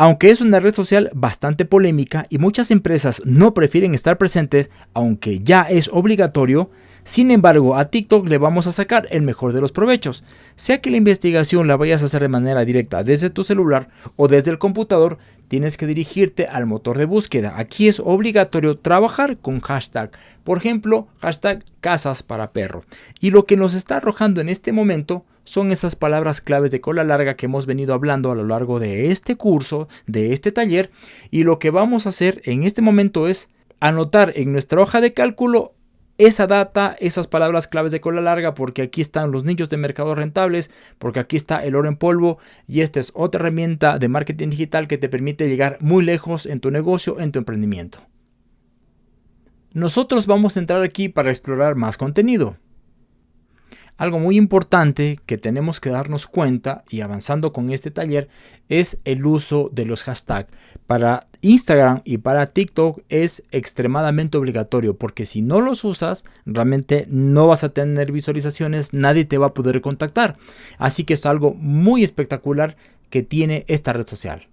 Aunque es una red social bastante polémica y muchas empresas no prefieren estar presentes, aunque ya es obligatorio, sin embargo, a TikTok le vamos a sacar el mejor de los provechos. Sea que la investigación la vayas a hacer de manera directa desde tu celular o desde el computador, tienes que dirigirte al motor de búsqueda. Aquí es obligatorio trabajar con hashtag. Por ejemplo, hashtag casas para perro. Y lo que nos está arrojando en este momento son esas palabras claves de cola larga que hemos venido hablando a lo largo de este curso, de este taller. Y lo que vamos a hacer en este momento es anotar en nuestra hoja de cálculo esa data, esas palabras claves de cola larga, porque aquí están los nichos de mercado rentables, porque aquí está el oro en polvo y esta es otra herramienta de marketing digital que te permite llegar muy lejos en tu negocio, en tu emprendimiento. Nosotros vamos a entrar aquí para explorar más contenido. Algo muy importante que tenemos que darnos cuenta y avanzando con este taller es el uso de los hashtags. Para Instagram y para TikTok es extremadamente obligatorio porque si no los usas realmente no vas a tener visualizaciones, nadie te va a poder contactar. Así que es algo muy espectacular que tiene esta red social.